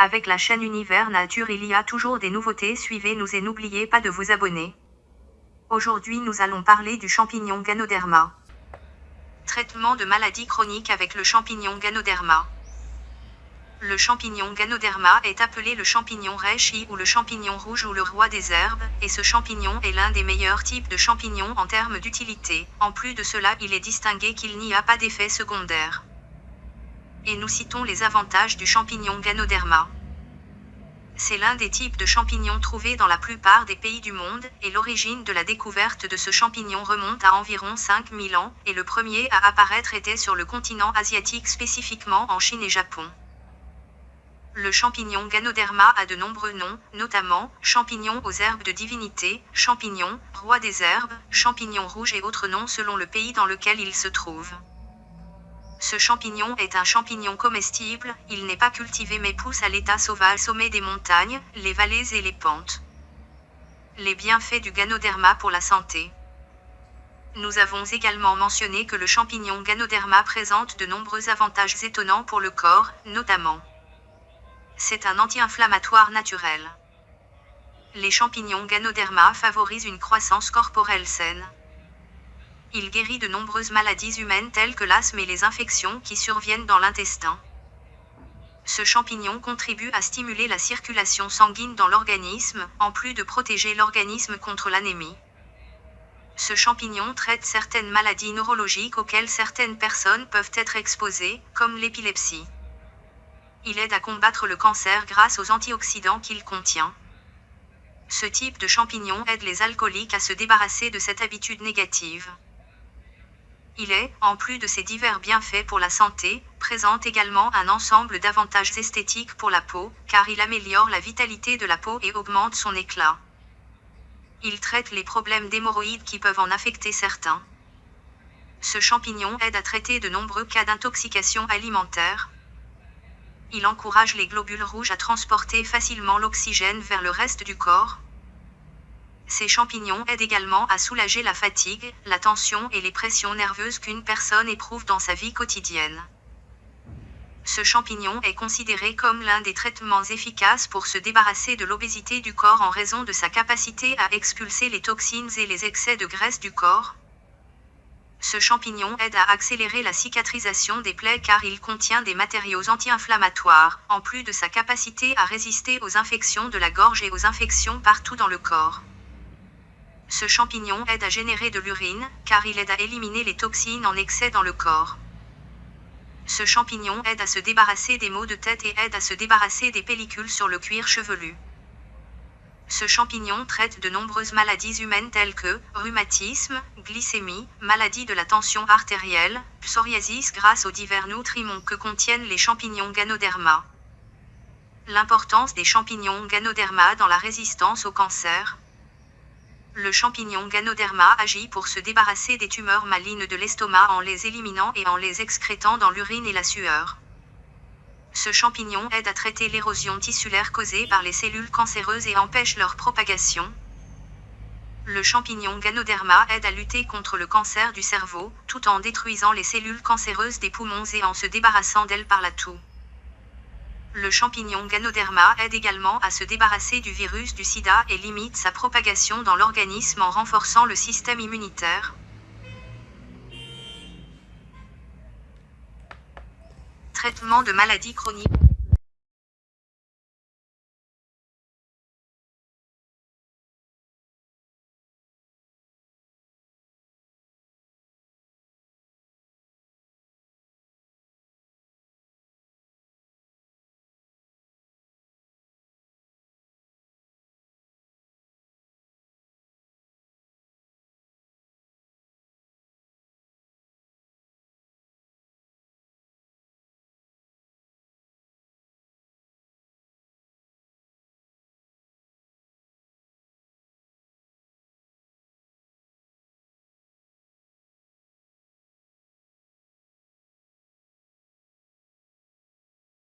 Avec la chaîne Univers Nature il y a toujours des nouveautés suivez-nous et n'oubliez pas de vous abonner. Aujourd'hui nous allons parler du champignon Ganoderma. Traitement de maladies chroniques avec le champignon Ganoderma. Le champignon Ganoderma est appelé le champignon reishi ou le champignon rouge ou le roi des herbes, et ce champignon est l'un des meilleurs types de champignons en termes d'utilité. En plus de cela, il est distingué qu'il n'y a pas d'effet secondaire. Et nous citons les avantages du champignon Ganoderma. C'est l'un des types de champignons trouvés dans la plupart des pays du monde, et l'origine de la découverte de ce champignon remonte à environ 5000 ans, et le premier à apparaître était sur le continent asiatique spécifiquement en Chine et Japon. Le champignon Ganoderma a de nombreux noms, notamment champignon aux herbes de divinité, champignon, roi des herbes, champignon rouge et autres noms selon le pays dans lequel il se trouve. Ce champignon est un champignon comestible, il n'est pas cultivé mais pousse à l'état sauvage sommet des montagnes, les vallées et les pentes. Les bienfaits du Ganoderma pour la santé. Nous avons également mentionné que le champignon Ganoderma présente de nombreux avantages étonnants pour le corps, notamment c'est un anti-inflammatoire naturel. Les champignons Ganoderma favorisent une croissance corporelle saine. Il guérit de nombreuses maladies humaines telles que l'asthme et les infections qui surviennent dans l'intestin. Ce champignon contribue à stimuler la circulation sanguine dans l'organisme, en plus de protéger l'organisme contre l'anémie. Ce champignon traite certaines maladies neurologiques auxquelles certaines personnes peuvent être exposées, comme l'épilepsie. Il aide à combattre le cancer grâce aux antioxydants qu'il contient. Ce type de champignon aide les alcooliques à se débarrasser de cette habitude négative. Il est, en plus de ses divers bienfaits pour la santé, présente également un ensemble d'avantages esthétiques pour la peau, car il améliore la vitalité de la peau et augmente son éclat. Il traite les problèmes d'hémorroïdes qui peuvent en affecter certains. Ce champignon aide à traiter de nombreux cas d'intoxication alimentaire, il encourage les globules rouges à transporter facilement l'oxygène vers le reste du corps. Ces champignons aident également à soulager la fatigue, la tension et les pressions nerveuses qu'une personne éprouve dans sa vie quotidienne. Ce champignon est considéré comme l'un des traitements efficaces pour se débarrasser de l'obésité du corps en raison de sa capacité à expulser les toxines et les excès de graisse du corps. Ce champignon aide à accélérer la cicatrisation des plaies car il contient des matériaux anti-inflammatoires, en plus de sa capacité à résister aux infections de la gorge et aux infections partout dans le corps. Ce champignon aide à générer de l'urine, car il aide à éliminer les toxines en excès dans le corps. Ce champignon aide à se débarrasser des maux de tête et aide à se débarrasser des pellicules sur le cuir chevelu. Ce champignon traite de nombreuses maladies humaines telles que rhumatisme, glycémie, maladie de la tension artérielle, psoriasis grâce aux divers nutriments que contiennent les champignons Ganoderma. L'importance des champignons Ganoderma dans la résistance au cancer. Le champignon Ganoderma agit pour se débarrasser des tumeurs malignes de l'estomac en les éliminant et en les excrétant dans l'urine et la sueur. Ce champignon aide à traiter l'érosion tissulaire causée par les cellules cancéreuses et empêche leur propagation. Le champignon Ganoderma aide à lutter contre le cancer du cerveau, tout en détruisant les cellules cancéreuses des poumons et en se débarrassant d'elles par la toux. Le champignon Ganoderma aide également à se débarrasser du virus du sida et limite sa propagation dans l'organisme en renforçant le système immunitaire. Traitement de maladies chroniques.